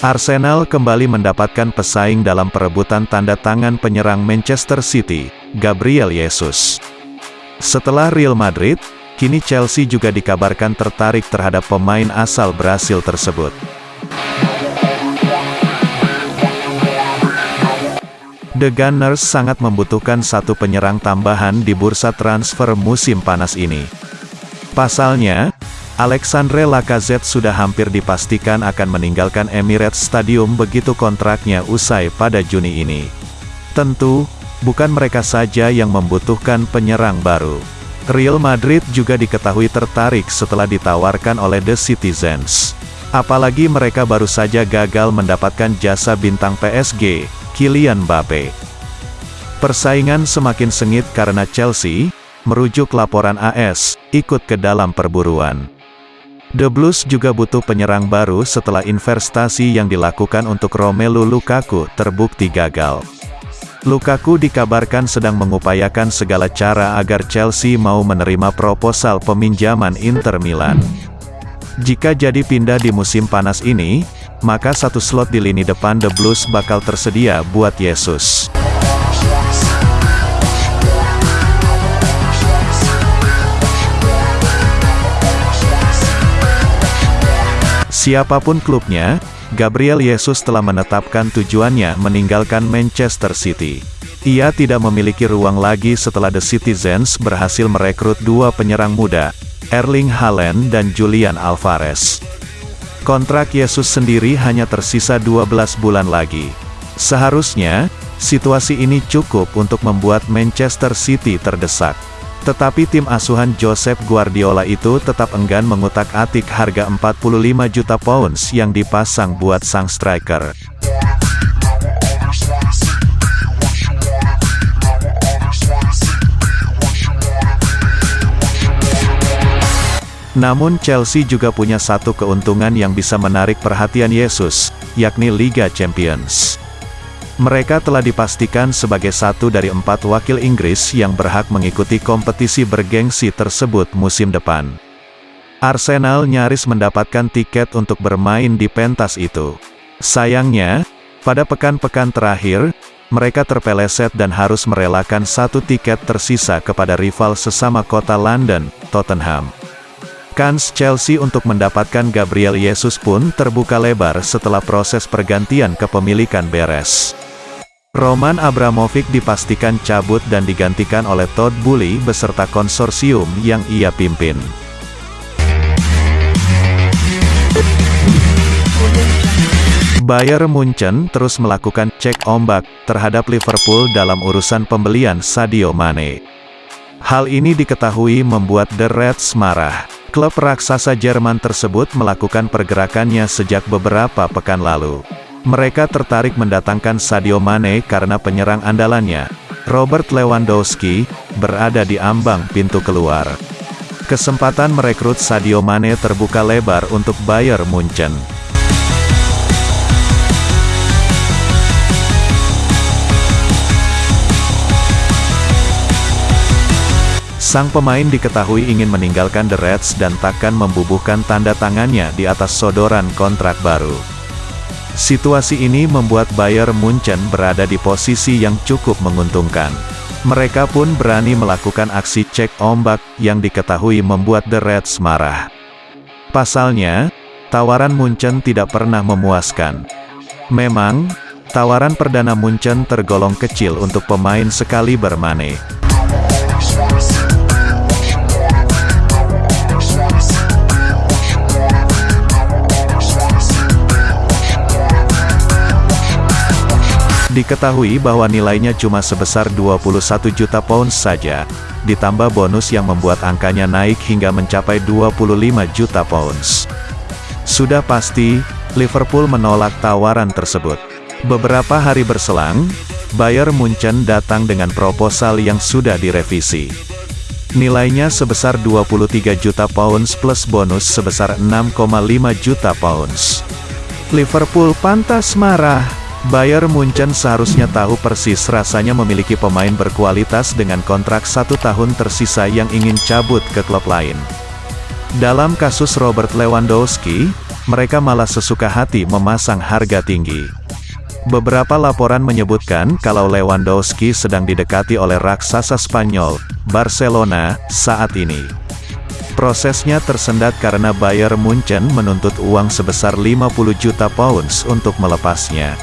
Arsenal kembali mendapatkan pesaing dalam perebutan tanda tangan penyerang Manchester City, Gabriel Jesus. Setelah Real Madrid, kini Chelsea juga dikabarkan tertarik terhadap pemain asal Brasil tersebut. The Gunners sangat membutuhkan satu penyerang tambahan di bursa transfer musim panas ini. Pasalnya, Alexandre Lacazette sudah hampir dipastikan akan meninggalkan Emirates Stadium begitu kontraknya usai pada Juni ini. Tentu, bukan mereka saja yang membutuhkan penyerang baru. Real Madrid juga diketahui tertarik setelah ditawarkan oleh The Citizens. Apalagi mereka baru saja gagal mendapatkan jasa bintang PSG, Kylian Mbappe. Persaingan semakin sengit karena Chelsea, merujuk laporan AS, ikut ke dalam perburuan. The Blues juga butuh penyerang baru setelah investasi yang dilakukan untuk Romelu Lukaku terbukti gagal. Lukaku dikabarkan sedang mengupayakan segala cara agar Chelsea mau menerima proposal peminjaman Inter Milan. Jika jadi pindah di musim panas ini, maka satu slot di lini depan The Blues bakal tersedia buat Yesus. Siapa pun klubnya, Gabriel Jesus telah menetapkan tujuannya meninggalkan Manchester City. Ia tidak memiliki ruang lagi setelah The Citizens berhasil merekrut dua penyerang muda, Erling Haaland dan Julian Alvarez. Kontrak Yesus sendiri hanya tersisa 12 bulan lagi. Seharusnya, situasi ini cukup untuk membuat Manchester City terdesak. Tetapi tim asuhan Joseph Guardiola itu tetap enggan mengutak-atik harga 45 juta pounds yang dipasang buat sang striker. Namun Chelsea juga punya satu keuntungan yang bisa menarik perhatian Yesus, yakni Liga Champions. Mereka telah dipastikan sebagai satu dari empat wakil Inggris yang berhak mengikuti kompetisi bergengsi tersebut musim depan. Arsenal nyaris mendapatkan tiket untuk bermain di pentas itu. Sayangnya, pada pekan-pekan terakhir, mereka terpeleset dan harus merelakan satu tiket tersisa kepada rival sesama kota London, Tottenham. Kans Chelsea untuk mendapatkan Gabriel Jesus pun terbuka lebar setelah proses pergantian kepemilikan beres. Roman Abramovic dipastikan cabut dan digantikan oleh Todd Bully beserta konsorsium yang ia pimpin. Bayern Munchen terus melakukan cek ombak terhadap Liverpool dalam urusan pembelian Sadio Mane. Hal ini diketahui membuat The Reds marah. Klub raksasa Jerman tersebut melakukan pergerakannya sejak beberapa pekan lalu. Mereka tertarik mendatangkan Sadio Mane karena penyerang andalannya, Robert Lewandowski, berada di ambang pintu keluar. Kesempatan merekrut Sadio Mane terbuka lebar untuk Bayern Munchen. Sang pemain diketahui ingin meninggalkan The Reds dan takkan membubuhkan tanda tangannya di atas sodoran kontrak baru. Situasi ini membuat Bayern Munchen berada di posisi yang cukup menguntungkan. Mereka pun berani melakukan aksi cek ombak yang diketahui membuat The Reds marah. Pasalnya, tawaran Munchen tidak pernah memuaskan. Memang, tawaran perdana Munchen tergolong kecil untuk pemain sekali bermane. Diketahui bahwa nilainya cuma sebesar 21 juta pounds saja, ditambah bonus yang membuat angkanya naik hingga mencapai 25 juta pounds. Sudah pasti, Liverpool menolak tawaran tersebut. Beberapa hari berselang, Bayern Munchen datang dengan proposal yang sudah direvisi. Nilainya sebesar 23 juta pounds plus bonus sebesar 6,5 juta pounds. Liverpool pantas marah. Bayern Munchen seharusnya tahu persis rasanya memiliki pemain berkualitas dengan kontrak satu tahun tersisa yang ingin cabut ke klub lain. Dalam kasus Robert Lewandowski, mereka malah sesuka hati memasang harga tinggi. Beberapa laporan menyebutkan kalau Lewandowski sedang didekati oleh raksasa Spanyol, Barcelona, saat ini. Prosesnya tersendat karena Bayern Munchen menuntut uang sebesar 50 juta pounds untuk melepasnya.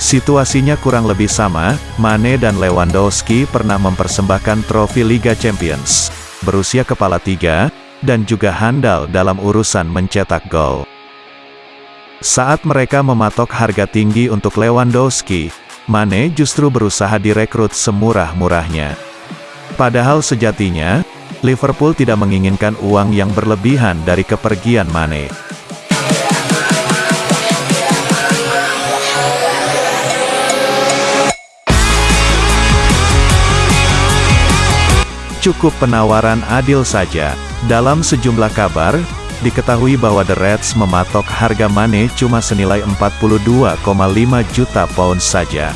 Situasinya kurang lebih sama, Mane dan Lewandowski pernah mempersembahkan trofi Liga Champions, berusia kepala tiga, dan juga handal dalam urusan mencetak gol. Saat mereka mematok harga tinggi untuk Lewandowski, Mane justru berusaha direkrut semurah-murahnya. Padahal sejatinya, Liverpool tidak menginginkan uang yang berlebihan dari kepergian Mane. Cukup penawaran adil saja. Dalam sejumlah kabar, diketahui bahwa The Reds mematok harga Mane cuma senilai 42,5 juta pound saja.